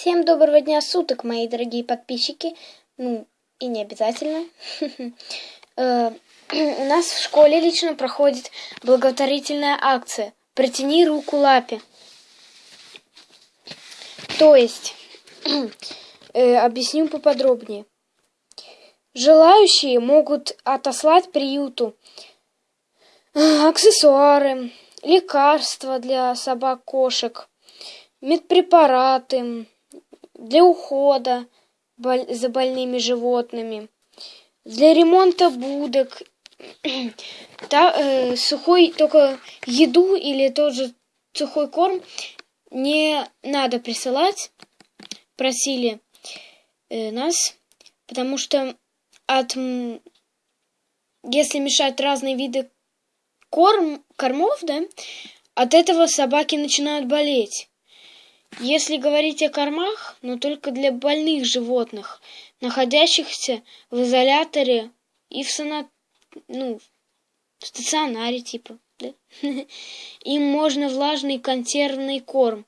Всем доброго дня суток, мои дорогие подписчики. Ну, и не обязательно. Э, у нас в школе лично проходит благотворительная акция «Протяни руку лапе». То есть, э, объясню поподробнее. Желающие могут отослать приюту э, аксессуары, лекарства для собак-кошек, медпрепараты, для ухода за больными животными, для ремонта будок, та, э, сухой только еду или тот же сухой корм не надо присылать, просили э, нас, потому что от если мешать разные виды корм, кормов, да, от этого собаки начинают болеть. Если говорить о кормах, но только для больных животных, находящихся в изоляторе и в сана... ну, в стационаре типа, да? Им можно влажный консервный корм,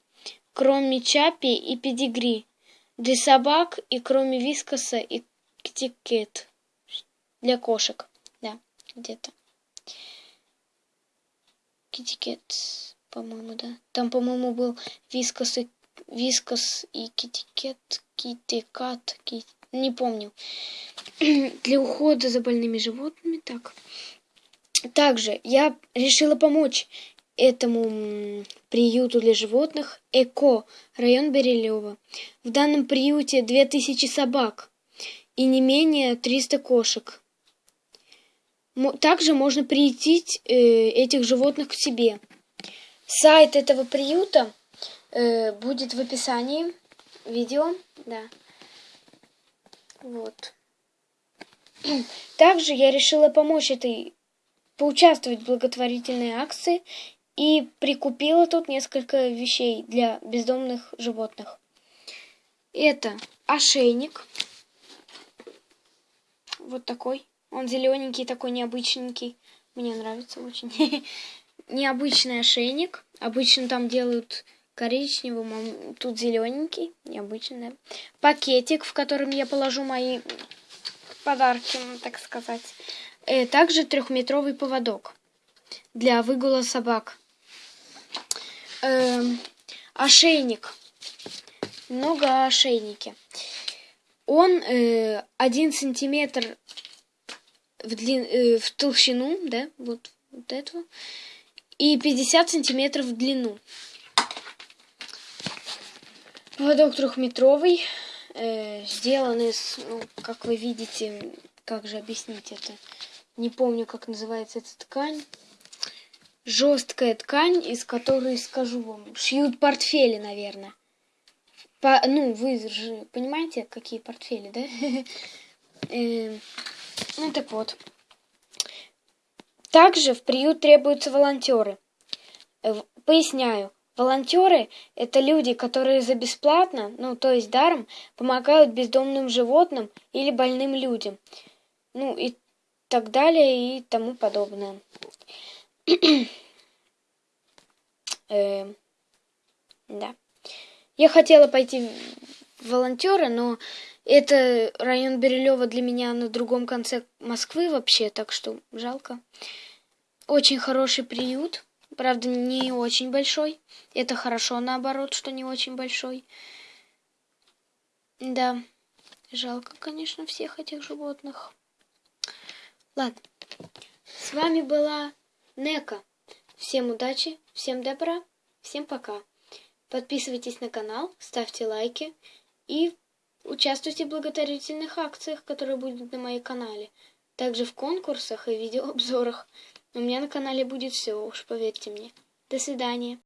кроме чапи и педигри, для собак и кроме вискоса и китикет для кошек, да, где-то. Китикет по-моему, да. Там, по-моему, был Вискас и Вискас и Китикет, Китикат, кит... не помню. Для ухода за больными животными, так. Также я решила помочь этому приюту для животных ЭКО, район Берилева. В данном приюте 2000 собак и не менее 300 кошек. Также можно приютить э, этих животных к себе. Сайт этого приюта э, будет в описании видео, да. Вот. Также я решила помочь этой, поучаствовать в благотворительной акции и прикупила тут несколько вещей для бездомных животных. Это ошейник. Вот такой. Он зелененький, такой необычненький. Мне нравится очень. необычный ошейник. Обычно там делают коричневым, а тут зелененький, необычный. Пакетик, в котором я положу мои подарки, так сказать. И э, также трехметровый поводок для выгула собак. Эм, ошейник. Много ошейники. Он э, один сантиметр в, длин, э, в толщину, да, вот, вот этого и 50 сантиметров в длину. Поводок трехметровый, э, сделан из, ну, как вы видите, как же объяснить это, не помню, как называется эта ткань. Жесткая ткань, из которой, скажу вам, шьют портфели, наверное. По, ну, вы же понимаете, какие портфели, да? Э, ну, так вот. Также в приют требуются волонтеры. Э, поясняю. Волонтеры – это люди, которые за бесплатно, ну, то есть даром, помогают бездомным животным или больным людям. Ну, и так далее, и тому подобное. э, да. Я хотела пойти в волонтеры, но это район Бирюлева для меня на другом конце Москвы вообще, так что жалко. Очень хороший приют, правда не очень большой. Это хорошо наоборот, что не очень большой. Да, жалко, конечно, всех этих животных. Ладно, с вами была Нека. Всем удачи, всем добра, всем пока. Подписывайтесь на канал, ставьте лайки и Участвуйте в благотворительных акциях, которые будут на моем канале. Также в конкурсах и видеообзорах. У меня на канале будет все, уж поверьте мне. До свидания.